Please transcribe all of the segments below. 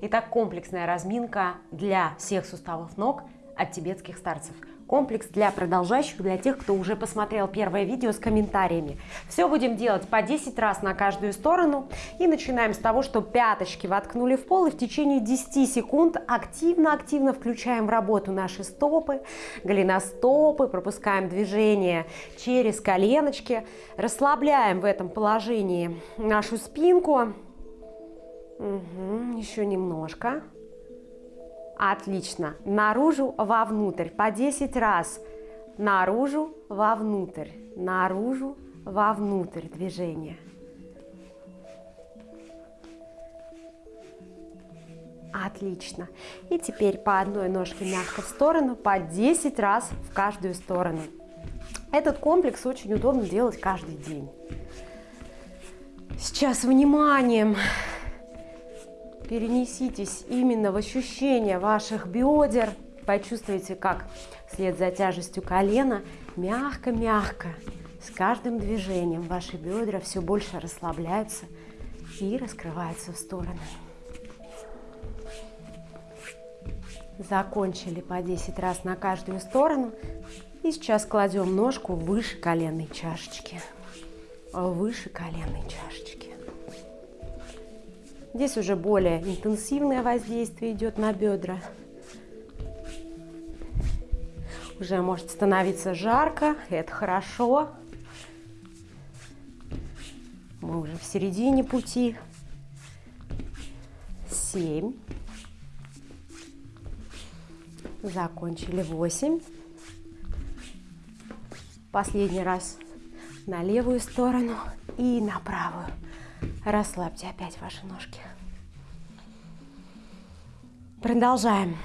Итак, комплексная разминка для всех суставов ног от тибетских старцев. Комплекс для продолжающих, для тех, кто уже посмотрел первое видео с комментариями. Все будем делать по 10 раз на каждую сторону. И начинаем с того, что пяточки воткнули в пол и в течение 10 секунд активно-активно включаем в работу наши стопы, голеностопы, пропускаем движение через коленочки, расслабляем в этом положении нашу спинку, Угу, еще немножко. Отлично. Наружу, вовнутрь. По 10 раз. Наружу, вовнутрь. Наружу, вовнутрь движение. Отлично. И теперь по одной ножке мягко в сторону, по 10 раз в каждую сторону. Этот комплекс очень удобно делать каждый день. Сейчас вниманием перенеситесь именно в ощущение ваших бедер. Почувствуйте, как вслед за тяжестью колена мягко-мягко с каждым движением ваши бедра все больше расслабляются и раскрываются в стороны. Закончили по 10 раз на каждую сторону. И сейчас кладем ножку выше коленной чашечки. Выше коленной чашечки. Здесь уже более интенсивное воздействие идет на бедра. Уже может становиться жарко, это хорошо. Мы уже в середине пути. Семь. Закончили восемь. Последний раз на левую сторону и на правую. Расслабьте опять ваши ножки. Продолжаем.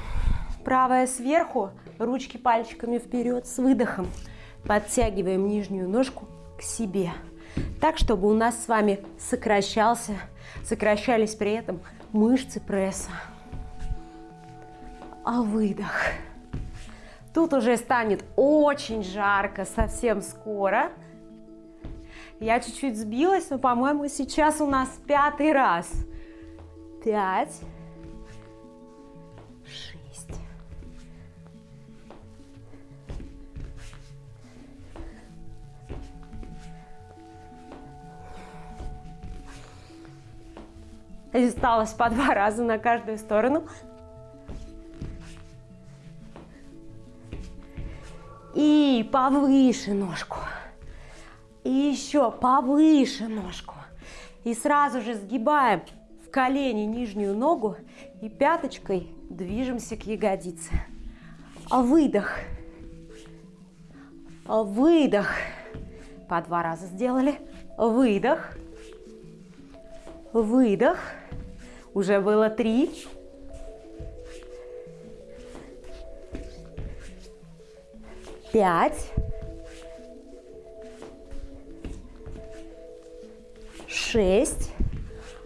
Правая сверху, ручки пальчиками вперед с выдохом. Подтягиваем нижнюю ножку к себе. Так, чтобы у нас с вами сокращался, сокращались при этом мышцы пресса. А выдох. Тут уже станет очень жарко совсем скоро. Я чуть-чуть сбилась, но, по-моему, сейчас у нас пятый раз. Пять. Шесть. Осталось по два раза на каждую сторону. И повыше ножку. И еще повыше ножку. И сразу же сгибаем в колени нижнюю ногу и пяточкой движемся к ягодице. Выдох. Выдох. По два раза сделали. Выдох. Выдох. Уже было три. Пять. Шесть.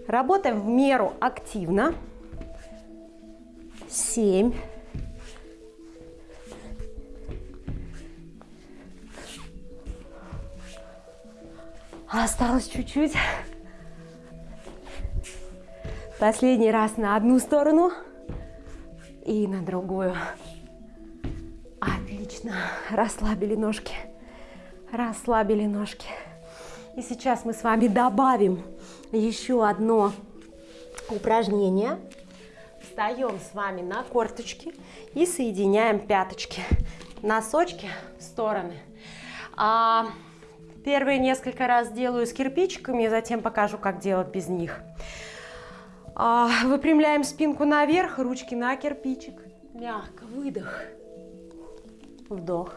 Работаем в меру активно. Семь. Осталось чуть-чуть. Последний раз на одну сторону и на другую. Отлично. Расслабили ножки. Расслабили ножки. И сейчас мы с вами добавим еще одно упражнение. Встаем с вами на корточки и соединяем пяточки. Носочки в стороны. А, первые несколько раз делаю с кирпичиками, затем покажу, как делать без них. А, выпрямляем спинку наверх, ручки на кирпичик. Мягко, выдох. Вдох.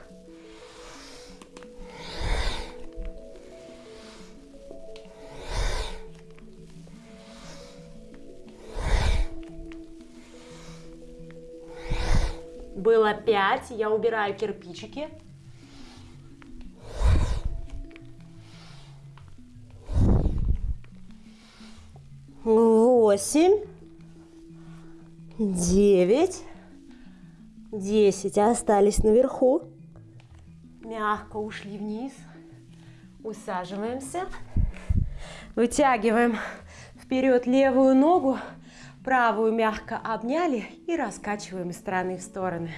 Было 5. Я убираю кирпичики. Восемь. Девять. Десять. Остались наверху. Мягко ушли вниз. Усаживаемся. Вытягиваем вперед левую ногу. Правую мягко обняли и раскачиваем из стороны в стороны.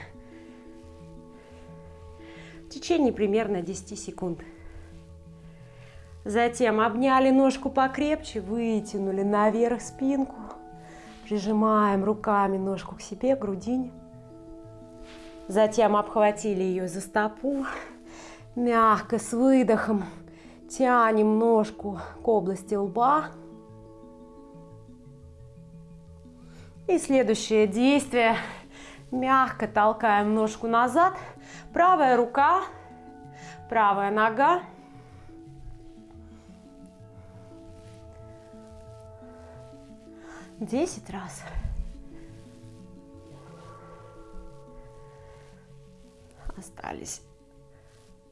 В течение примерно 10 секунд. Затем обняли ножку покрепче, вытянули наверх спинку. Прижимаем руками ножку к себе, к грудине. Затем обхватили ее за стопу. Мягко, с выдохом тянем ножку к области лба. И следующее действие. Мягко толкаем ножку назад. Правая рука, правая нога. Десять раз. Остались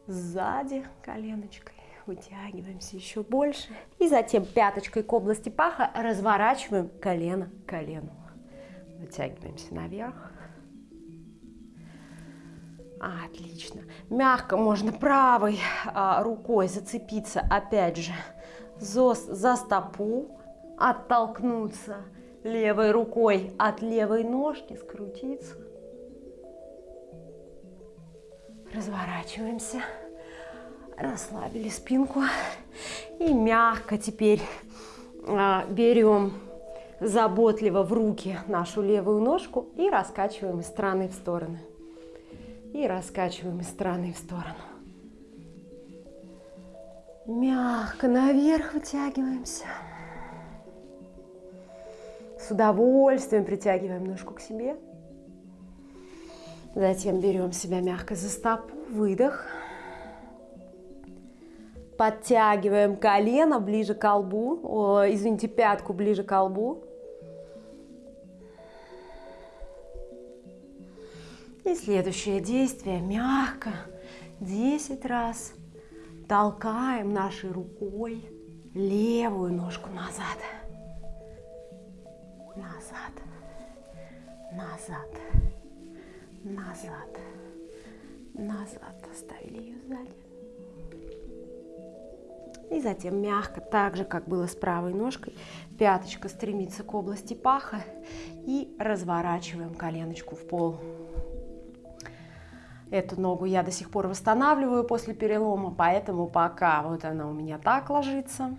сзади коленочкой. Вытягиваемся еще больше. И затем пяточкой к области паха разворачиваем колено к колену. Вытягиваемся наверх. Отлично. Мягко можно правой а, рукой зацепиться, опять же, за, за стопу, оттолкнуться левой рукой от левой ножки, скрутиться. Разворачиваемся, расслабили спинку и мягко теперь а, берем заботливо в руки нашу левую ножку и раскачиваем из стороны в стороны. И раскачиваем из стороны в сторону. Мягко наверх вытягиваемся. С удовольствием притягиваем ножку к себе. Затем берем себя мягко за стопу, выдох. Подтягиваем колено ближе к колбу, о, извините, пятку ближе к колбу. И следующее действие. Мягко 10 раз толкаем нашей рукой левую ножку назад. Назад. Назад. Назад. Назад. Оставили ее сзади. И затем мягко, так же, как было с правой ножкой, пяточка стремится к области паха и разворачиваем коленочку в пол. Эту ногу я до сих пор восстанавливаю после перелома, поэтому пока вот она у меня так ложится.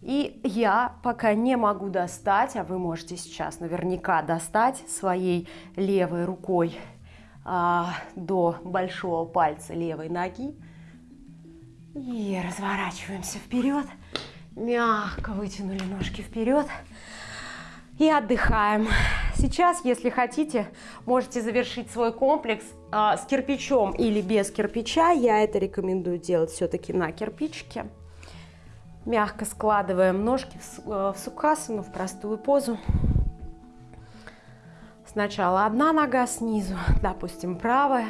И я пока не могу достать, а вы можете сейчас наверняка достать своей левой рукой а, до большого пальца левой ноги. И разворачиваемся вперед. Мягко вытянули ножки вперед. И отдыхаем. Сейчас, если хотите, можете завершить свой комплекс э, с кирпичом или без кирпича. Я это рекомендую делать все-таки на кирпичике. Мягко складываем ножки в, э, в сукасану, в простую позу. Сначала одна нога снизу, допустим, правая.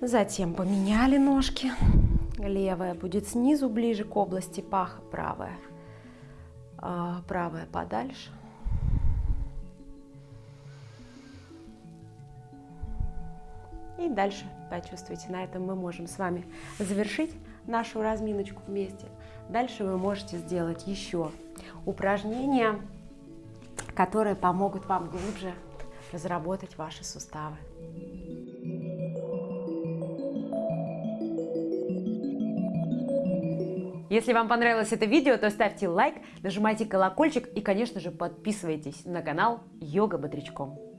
Затем поменяли ножки. Левая будет снизу, ближе к области паха, правая. А, правая подальше. И дальше почувствуйте, на этом мы можем с вами завершить нашу разминочку вместе. Дальше вы можете сделать еще упражнения, которые помогут вам глубже разработать ваши суставы. Если вам понравилось это видео, то ставьте лайк, нажимайте колокольчик и, конечно же, подписывайтесь на канал Йога Бодрячком.